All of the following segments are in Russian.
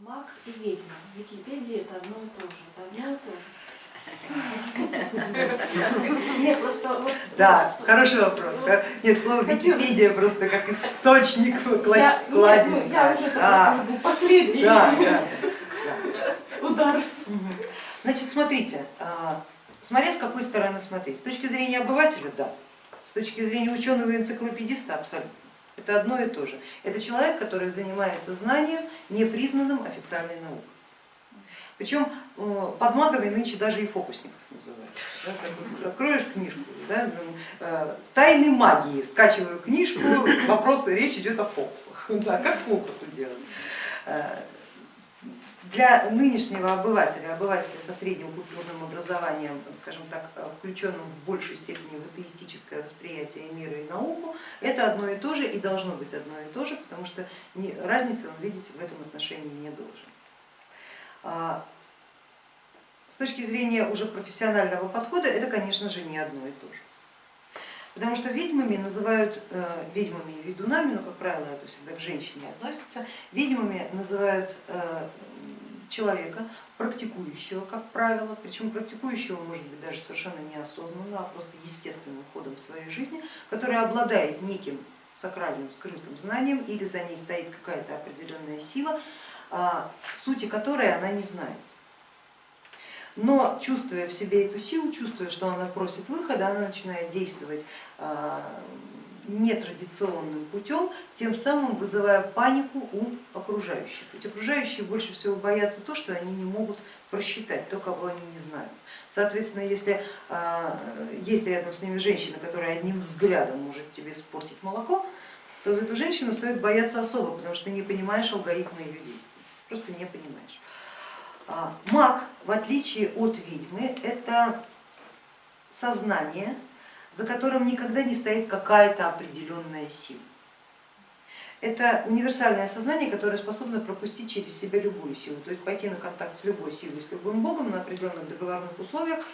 Маг и ведьма. В Википедии это одно и то же. Это одно и то же. Нет, просто вот... Да, хороший вопрос. Нет, слово Википедия просто как источник кладезь. Ну, я уже так последний да, да, удар. Значит, смотрите, а, смотря с какой стороны смотреть. С точки зрения обывателя, да. С точки зрения ученого и энциклопедиста, абсолютно. Это одно и то же. Это человек, который занимается знанием, непризнанным официальной наукой. Причем э, под магами нынче даже и фокусников называют. Да, откроешь книжку, да, э, тайны магии, скачиваю книжку, вопросы, речь идет о фокусах. Да, как фокусы делать. Э, для нынешнего обывателя, обывателя со средним культурным образованием, скажем так, включенным в большей степени в атеистическое восприятие мира и науку, это одно и то же и должно быть одно и то же, потому что разницы он видеть в этом отношении не должен. А, с точки зрения уже профессионального подхода это, конечно же, не одно и то же. Потому что ведьмами называют, э, ведьмами и ведунами, но, как правило, это всегда к женщине относится, ведьмами называют э, человека, практикующего, как правило, причем практикующего может быть даже совершенно неосознанно, а просто естественным ходом своей жизни, который обладает неким сакральным скрытым знанием или за ней стоит какая-то определенная сила, а, сути которой она не знает. Но чувствуя в себе эту силу, чувствуя, что она просит выхода, она начинает действовать а, нетрадиционным путем, тем самым вызывая панику у окружающих. Ведь окружающие больше всего боятся то, что они не могут просчитать, то, кого они не знают. Соответственно, если а, есть рядом с ними женщина, которая одним взглядом может тебе испортить молоко, то за эту женщину стоит бояться особо, потому что ты не понимаешь алгоритма ее действий просто не понимаешь. А, маг, в отличие от ведьмы, это сознание, за которым никогда не стоит какая-то определенная сила. Это универсальное сознание, которое способно пропустить через себя любую силу, то есть пойти на контакт с любой силой, с любым богом на определенных договорных условиях,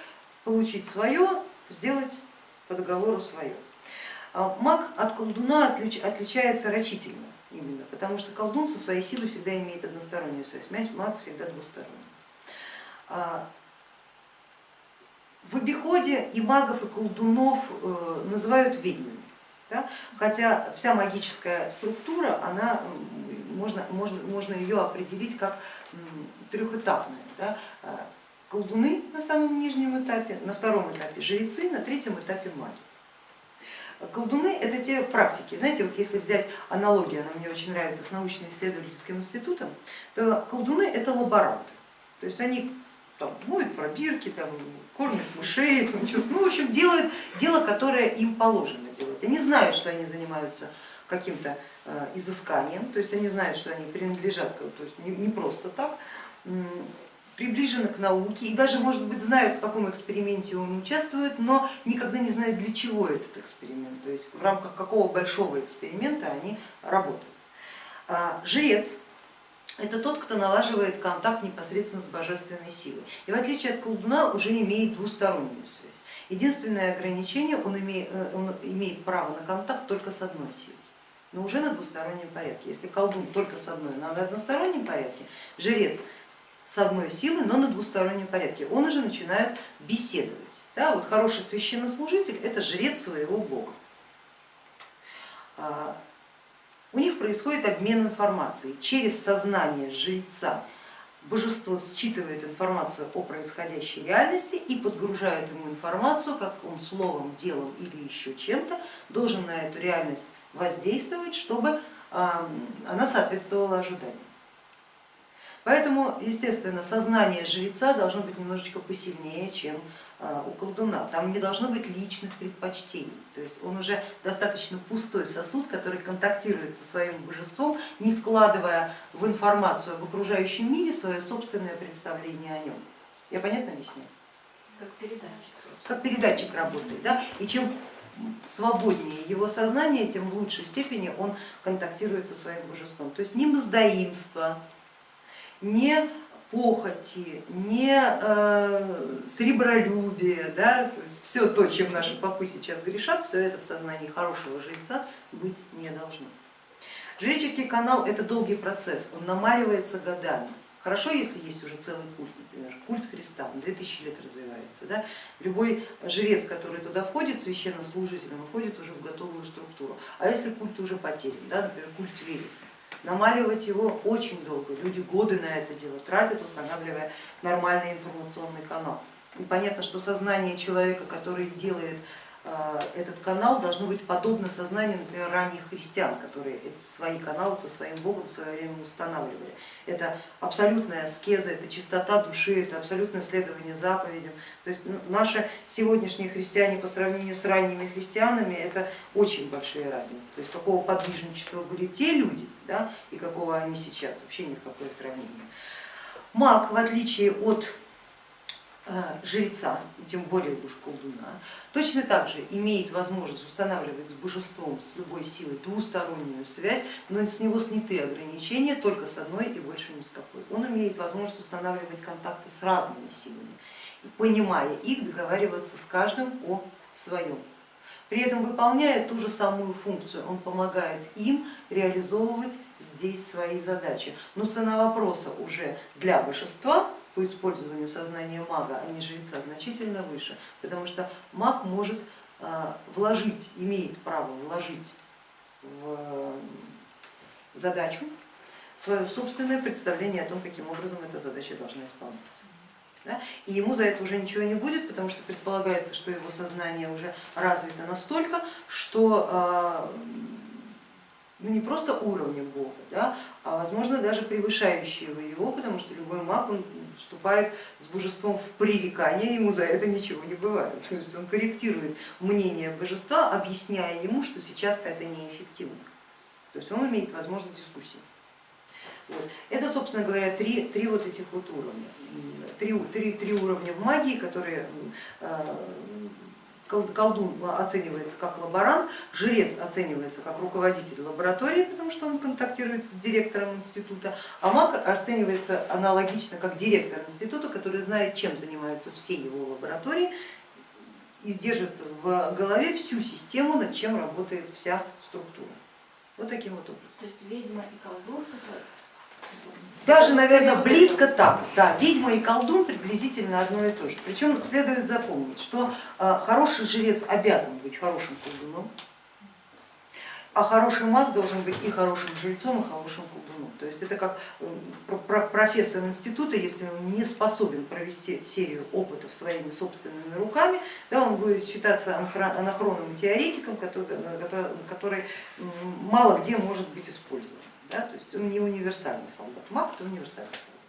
получить свое, сделать по договору свое. А маг от колдуна отличается рачительно именно, потому что колдун со своей силой всегда имеет одностороннюю связь, маг всегда двусторонний. В обиходе и магов, и колдунов э, называют ведьмами, да? хотя вся магическая структура, она, можно, можно, можно ее определить как трехэтапная. Да? А, колдуны на самом нижнем этапе, на втором этапе жрецы, на третьем этапе маги. Колдуны это те практики, знаете, вот если взять аналогию, она мне очень нравится, с научно-исследовательским институтом, то колдуны это лаборанты, то есть они там, моют пробирки, там, кормят мышей, там, ну в общем делают дело, которое им положено делать. Они знают, что они занимаются каким-то э, изысканием, то есть они знают, что они принадлежат, то есть не просто так, приближены к науке и даже, может быть, знают, в каком эксперименте он участвует, но никогда не знают, для чего этот эксперимент, то есть в рамках какого большого эксперимента они работают. А, жрец это тот, кто налаживает контакт непосредственно с божественной силой и в отличие от колдуна уже имеет двустороннюю связь. Единственное ограничение, он имеет, э, он имеет право на контакт только с одной силой но уже на двустороннем порядке. Если колдун только с одной, но на одностороннем порядке, жрец с одной силой, но на двустороннем порядке. Он уже начинает беседовать. Да, вот хороший священнослужитель это жрец своего бога. У них происходит обмен информацией. Через сознание жреца божество считывает информацию о происходящей реальности и подгружает ему информацию, как он словом, делом или еще чем-то должен на эту реальность воздействовать, чтобы она соответствовала ожиданиям. Поэтому, естественно, сознание жреца должно быть немножечко посильнее, чем а, у колдуна. Там не должно быть личных предпочтений, то есть он уже достаточно пустой сосуд, который контактирует со своим божеством, не вкладывая в информацию об окружающем мире свое собственное представление о нем. Я понятно объясняю? Как передатчик. Как передатчик работает. Да? И чем свободнее его сознание, тем в лучшей степени он контактирует со своим божеством. То есть не мздоимство, не похоти, не э, сребролюбие, да, то есть все то, чем наши попы сейчас грешат, все это в сознании хорошего жильца быть не должно. Жреческий канал это долгий процесс, он намаливается годами. Хорошо, если есть уже целый культ, например, культ Христа, он 2000 лет развивается. Да? Любой жрец, который туда входит, священнослужителем, входит уже в готовую структуру. А если культ уже потерян, да, например, культ Велеса, намаливать его очень долго, люди годы на это дело тратят, устанавливая нормальный информационный канал. И понятно, что сознание человека, который делает этот канал должно быть подобно сознанию, например, ранних христиан, которые свои каналы со своим Богом в свое время устанавливали. Это абсолютная аскеза, это чистота души, это абсолютное следование заповедям. То есть наши сегодняшние христиане по сравнению с ранними христианами это очень большие разницы. То есть какого подвижничества были те люди да, и какого они сейчас, вообще ни в какое сравнение. Маг, в отличие от жреца, тем более уж колдуна, точно так же имеет возможность устанавливать с божеством, с любой силой двустороннюю связь, но с него сняты ограничения только с одной и больше ни с какой. Он имеет возможность устанавливать контакты с разными силами, понимая их, договариваться с каждым о своем. При этом выполняя ту же самую функцию, он помогает им реализовывать здесь свои задачи. Но цена вопроса уже для божества по использованию сознания мага, а не жреца, значительно выше, потому что маг может а, вложить, имеет право вложить в задачу свое собственное представление о том, каким образом эта задача должна исполняться. Да? И ему за это уже ничего не будет, потому что предполагается, что его сознание уже развито настолько, что а, ну, не просто уровня Бога, да, а возможно даже превышающего его, потому что любой маг он вступает с божеством в пререкание, ему за это ничего не бывает. То есть он корректирует мнение божества, объясняя ему, что сейчас это неэффективно. То есть он имеет возможность дискуссии. Вот. Это, собственно говоря, три, три вот этих вот уровня. Три, три, три уровня в магии, которые э, колдун оценивается как лаборант, жрец оценивается как руководитель лаборатории, потому что он контактирует с директором института, а маг оценивается аналогично как директор института, который знает, чем занимаются все его лаборатории и держит в голове всю систему, над чем работает вся структура. Вот таким вот образом. То есть ведьма и колдун даже, наверное, близко так. Да, ведьма и колдун приблизительно одно и то же. Причем следует запомнить, что э, хороший жрец обязан быть хорошим колдуном, а хороший маг должен быть и хорошим жрецом, и хорошим колдуном. То есть это как профессор института, если он не способен провести серию опытов своими собственными руками, да, он будет считаться анахронным теоретиком, который, который мало где может быть использован. Да? То есть он не универсальный солдат, маг это универсальный солдат.